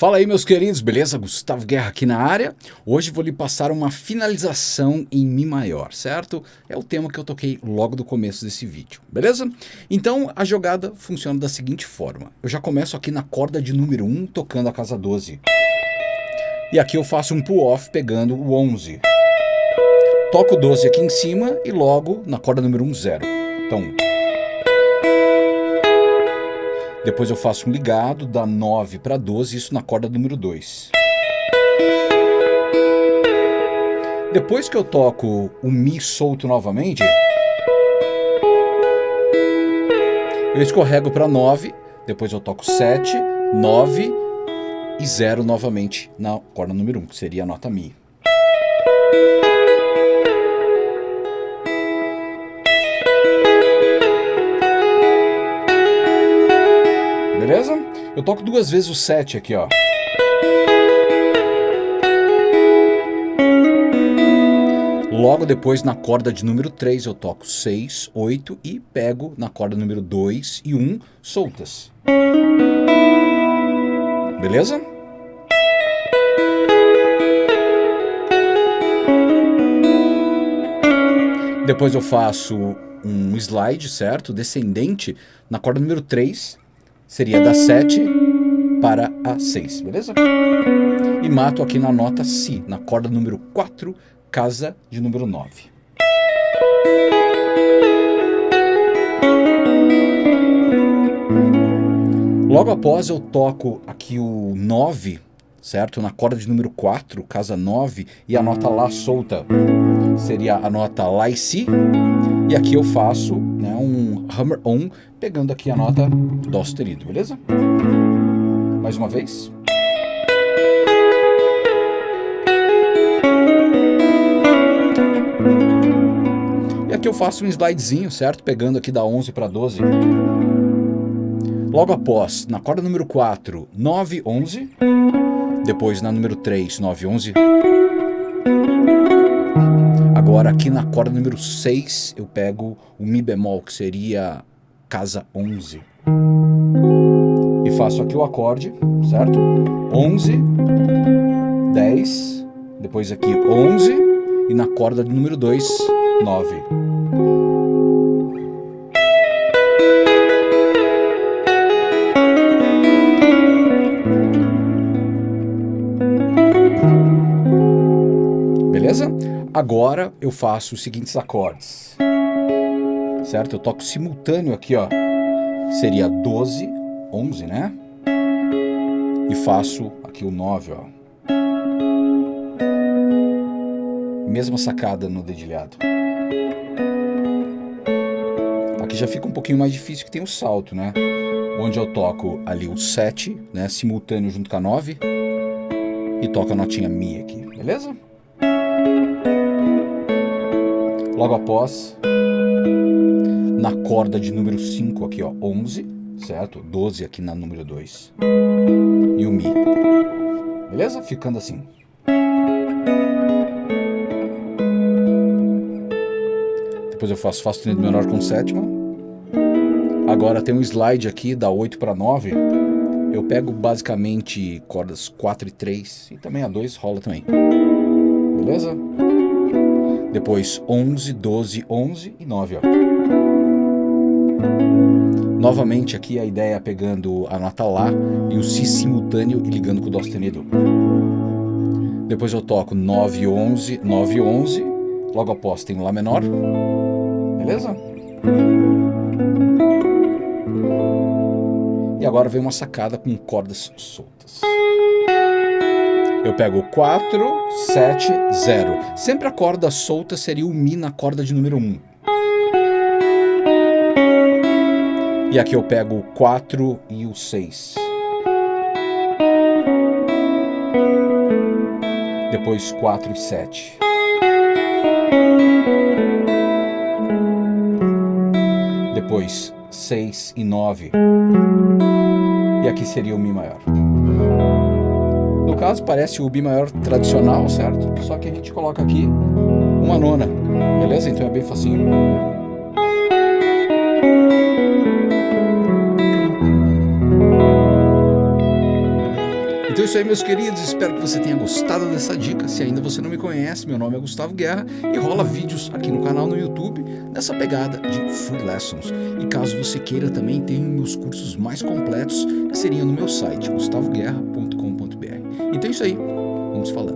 Fala aí meus queridos, beleza? Gustavo Guerra aqui na área. Hoje vou lhe passar uma finalização em Mi maior, certo? É o tema que eu toquei logo do começo desse vídeo, beleza? Então a jogada funciona da seguinte forma. Eu já começo aqui na corda de número 1 tocando a casa 12. E aqui eu faço um pull-off pegando o 11. Toco o 12 aqui em cima e logo na corda número 1, 0. Então depois eu faço um ligado, da 9 para 12, isso na corda número 2. Depois que eu toco o Mi solto novamente, eu escorrego para 9, depois eu toco 7, 9 e 0 novamente na corda número 1, que seria a nota Mi. Eu toco duas vezes o 7 aqui, ó. Logo depois, na corda de número 3, eu toco 6, 8 e pego na corda número 2 e 1 soltas. Beleza? Depois eu faço um slide, certo? Descendente na corda número 3 seria da 7 para a 6, beleza? E mato aqui na nota Si, na corda número 4, casa de número 9. Logo após eu toco aqui o 9, certo? Na corda de número 4, casa 9, e a nota Lá solta seria a nota Lá e Si. E aqui eu faço hammer on, pegando aqui a nota Dó sustenido, beleza? Mais uma vez. E aqui eu faço um slidezinho, certo? Pegando aqui da 11 para 12. Logo após, na corda número 4, 9, 11. Depois na número 3, 9, 11. Agora aqui na corda número 6 eu pego o Mi bemol, que seria casa 11. E faço aqui o acorde, certo? 11, 10, depois aqui 11 e na corda de número 2, 9. Agora eu faço os seguintes acordes. Certo? Eu toco simultâneo aqui, ó. Seria 12, 11, né? E faço aqui o 9, ó. Mesma sacada no dedilhado. Aqui já fica um pouquinho mais difícil que tem o salto, né? Onde eu toco ali o 7, né? Simultâneo junto com a 9. E toco a notinha Mi aqui, beleza? Logo após, na corda de número 5 aqui, ó, 11, certo? 12 aqui na número 2. E o Mi. Beleza? Ficando assim. Depois eu faço Fá sustenido menor com sétima. Agora tem um slide aqui, da 8 para 9. Eu pego basicamente cordas 4 e 3 e também a 2 rola também. Beleza? Depois 11, 12, 11 e 9, ó. Novamente aqui a ideia é pegando a nota Lá e o Si simultâneo e ligando com o Dó sustenido. Depois eu toco 9, 11, 9, 11. Logo após tem Lá menor. Beleza? E agora vem uma sacada com cordas soltas. Eu pego 4, 7, 0. Sempre a corda solta seria o Mi na corda de número 1. E aqui eu pego o 4 e o 6. Depois 4 e 7. Depois 6 e 9. E aqui seria o Mi maior. Caso, parece o Bi maior tradicional, certo? Só que a gente coloca aqui uma nona, beleza? Então é bem facinho. Então é isso aí, meus queridos. Espero que você tenha gostado dessa dica. Se ainda você não me conhece, meu nome é Gustavo Guerra e rola vídeos aqui no canal no YouTube nessa pegada de Free Lessons. E caso você queira também, tem meus cursos mais completos que seriam no meu site, gustavoguerra.com.br. Então é isso aí. Vamos falando.